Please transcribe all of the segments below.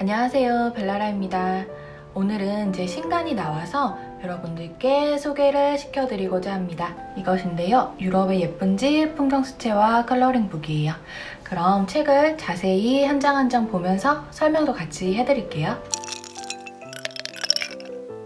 안녕하세요 벨라라입니다. 오늘은 제 신간이 나와서 여러분들께 소개를 시켜드리고자 합니다. 이것인데요 유럽의 예쁜 집 풍경수채화 컬러링북이에요. 그럼 책을 자세히 한 장 한 장 보면서 설명도 같이 해드릴게요.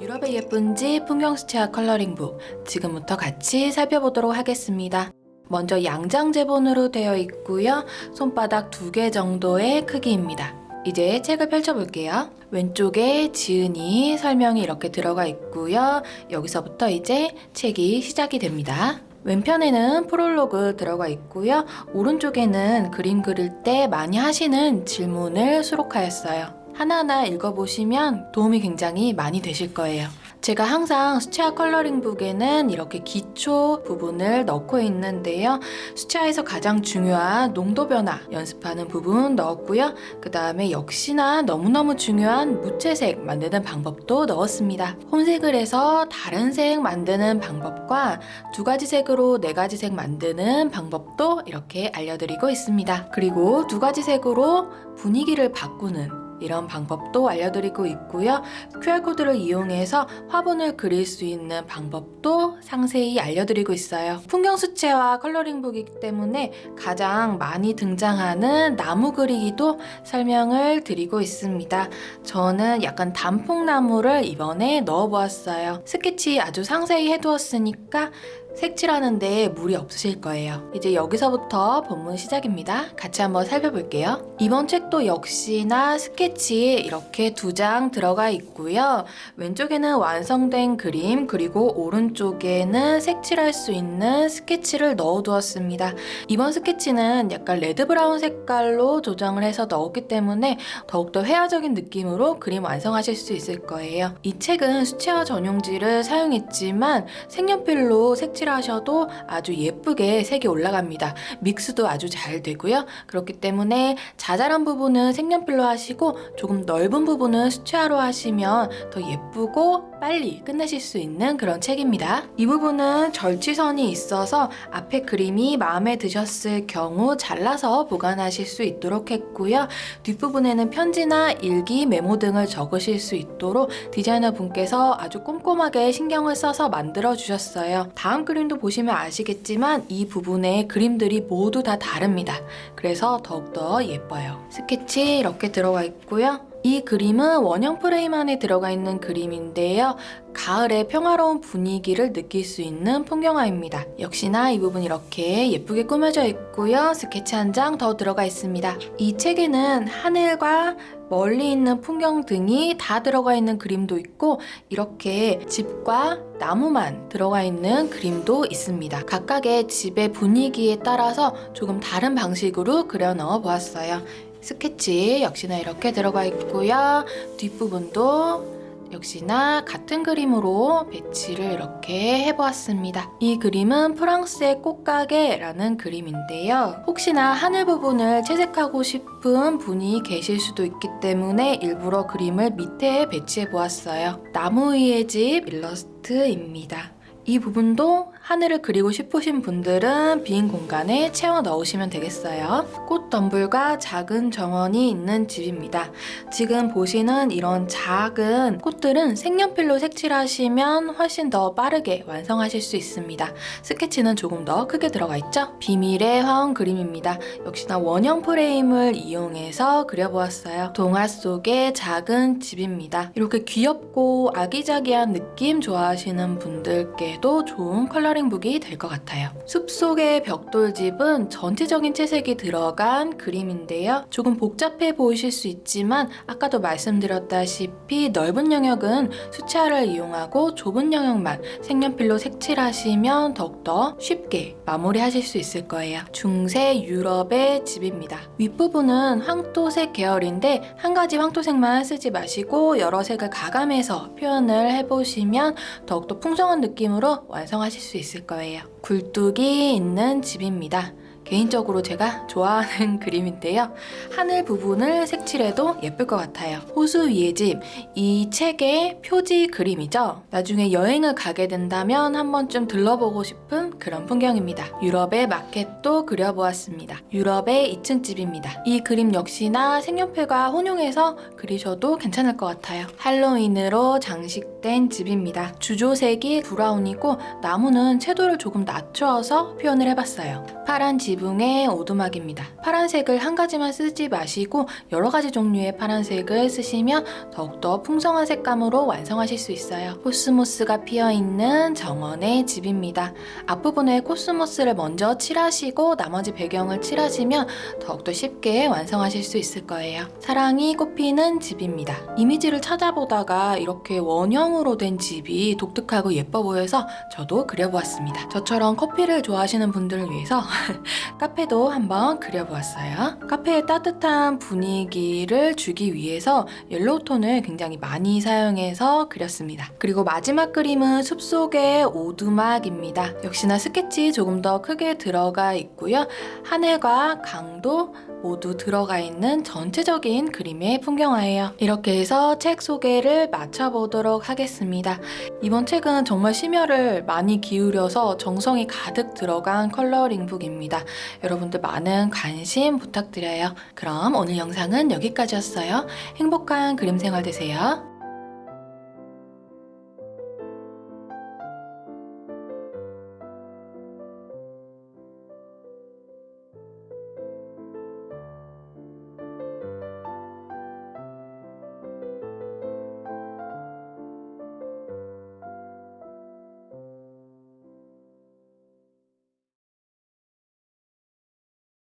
유럽의 예쁜 집 풍경수채화 컬러링북 지금부터 같이 살펴보도록 하겠습니다. 먼저 양장 제본으로 되어 있고요. 손바닥 두 개 정도의 크기입니다 이제 책을 펼쳐볼게요. 왼쪽에 지은이 설명이 이렇게 들어가 있고요. 여기서부터 이제 책이 시작이 됩니다. 왼편에는 프롤로그 들어가 있고요. 오른쪽에는 그림 그릴 때 많이 하시는 질문을 수록하였어요. 하나하나 읽어보시면 도움이 굉장히 많이 되실 거예요. 제가 항상 수채화 컬러링북에는 이렇게 기초 부분을 넣고 있는데요. 수채화에서 가장 중요한 농도 변화 연습하는 부분 넣었고요. 그 다음에 역시나 너무너무 중요한 무채색 만드는 방법도 넣었습니다. 홈색을 해서 다른 색 만드는 방법과 두 가지 색으로 네 가지 색 만드는 방법도 이렇게 알려드리고 있습니다. 그리고 두 가지 색으로 분위기를 바꾸는 이런 방법도 알려드리고 있고요. QR코드를 이용해서 화분을 그릴 수 있는 방법도 상세히 알려드리고 있어요. 풍경 수채화 컬러링북이기 때문에 가장 많이 등장하는 나무 그리기도 설명을 드리고 있습니다. 저는 약간 단풍나무를 이번에 넣어보았어요. 스케치 아주 상세히 해두었으니까 색칠하는데 무리 없으실 거예요. 이제 여기서부터 본문 시작입니다. 같이 한번 살펴볼게요. 이번 책도 역시나 스케치 이렇게 두 장 들어가 있고요. 왼쪽에는 완성된 그림 그리고 오른쪽에는 색칠할 수 있는 스케치를 넣어두었습니다. 이번 스케치는 약간 red brown 색깔로 조정을 해서 넣었기 때문에 더욱더 회화적인 느낌으로 그림 완성하실 수 있을 거예요. 이 책은 수채화 전용지를 사용했지만 색연필로 색칠 색 칠하셔도 아주 예쁘게 색이 올라갑니다. 믹스도 아주 잘 되고요. 그렇기 때문에 자잘한 부분은 색연필로 하시고 조금 넓은 부분은 수채화로 하시면 더 예쁘고 빨리 끝내실 수 있는 그런 책입니다. 이 부분은 절취선이 있어서 앞에 그림이 마음에 드셨을 경우 잘라서 보관하실 수 있도록 했고요. 뒷부분에는 편지나 일기, 메모 등을 적으실 수 있도록 디자이너 분께서 아주 꼼꼼하게 신경을 써서 만들어 주셨어요. 다음 그림도 보시면 아시겠지만 이 부분의 그림들이 모두 다 다릅니다. 그래서 더욱더 예뻐요. 스케치 이렇게 들어가 있고요. 이 그림은 원형 프레임 안에 들어가 있는 그림인데요. 가을의 평화로운 분위기를 느낄 수 있는 풍경화입니다. 역시나 이 부분 이렇게 예쁘게 꾸며져 있고요. 스케치 한 장 더 들어가 있습니다. 이 책에는 하늘과 멀리 있는 풍경 등이 다 들어가 있는 그림도 있고 이렇게 집과 나무만 들어가 있는 그림도 있습니다. 각각의 집의 분위기에 따라서 조금 다른 방식으로 그려 넣어 보았어요. 스케치 역시나 이렇게 들어가 있고요. 뒷부분도 역시나 같은 그림으로 배치를 이렇게 해보았습니다. 이 그림은 프랑스의 꽃가게라는 그림인데요. 혹시나 하늘 부분을 채색하고 싶은 분이 계실 수도 있기 때문에 일부러 그림을 밑에 배치해 보았어요. 나무 위의 집 일러스트입니다. 이 부분도 하늘을 그리고 싶으신 분들은 빈 공간에 채워 넣으시면 되겠어요. 꽃 덤불과 작은 정원이 있는 집입니다. 지금 보시는 이런 작은 꽃들은 색연필로 색칠하시면 훨씬 더 빠르게 완성하실 수 있습니다. 스케치는 조금 더 크게 들어가 있죠? 비밀의 화원 그림입니다. 역시나 원형 프레임을 이용해서 그려보았어요. 동화 속의 작은 집입니다. 이렇게 귀엽고 아기자기한 느낌 좋아하시는 분들께도 좋은 컬러 컬러링북이 될 것 같아요. 숲속의 벽돌집은 전체적인 채색이 들어간 그림인데요. 조금 복잡해 보이실 수 있지만 아까도 말씀드렸다시피 넓은 영역은 수채화를 이용하고 좁은 영역만 색연필로 색칠하시면 더욱더 쉽게 마무리하실 수 있을 거예요. 중세 유럽의 집입니다. 윗부분은 황토색 계열인데 한 가지 황토색만 쓰지 마시고 여러 색을 가감해서 표현을 해보시면 더욱더 풍성한 느낌으로 완성하실 수 있을 거예요. 굴뚝이 있는 집입니다. 개인적으로 제가 좋아하는 그림인데요. 하늘 부분을 색칠해도 예쁠 것 같아요. 호수 위의 집, 이 책의 표지 그림이죠. 나중에 여행을 가게 된다면 한 번쯤 들러보고 싶은 그런 풍경입니다. 유럽의 마켓도 그려보았습니다. 유럽의 2층 집입니다. 이 그림 역시나 색연필과 혼용해서 그리셔도 괜찮을 것 같아요. 할로윈으로 장식된 집입니다. 주조색이 브라운이고 나무는 채도를 조금 낮춰서 표현을 해봤어요. 파란 지붕의 오두막입니다. 파란색을 한 가지만 쓰지 마시고 여러 가지 종류의 파란색을 쓰시면 더욱더 풍성한 색감으로 완성하실 수 있어요. 코스모스가 피어있는 정원의 집입니다. 앞부분에 코스모스를 먼저 칠하시고 나머지 배경을 칠하시면 더욱더 쉽게 완성하실 수 있을 거예요. 사랑이 꽃피는 집입니다. 이미지를 찾아보다가 이렇게 원형으로 된 집이 독특하고 예뻐 보여서 저도 그려보았습니다. 저처럼 커피를 좋아하시는 분들을 위해서 카페도 한번 그려보았어요. 카페의 따뜻한 분위기를 주기 위해서 yellow tone을 굉장히 많이 사용해서 그렸습니다. 그리고 마지막 그림은 숲속의 오두막입니다. 역시나 스케치 조금 더 크게 들어가 있고요. 하늘과 강도 모두 들어가 있는 전체적인 그림의 풍경화예요. 이렇게 해서 책 소개를 마쳐보도록 하겠습니다. 이번 책은 정말 심혈을 많이 기울여서 정성이 가득 들어간 컬러링북입니다. 여러분들 많은 관심 부탁드려요. 그럼 오늘 영상은 여기까지였어요. 행복한 그림 생활 되세요.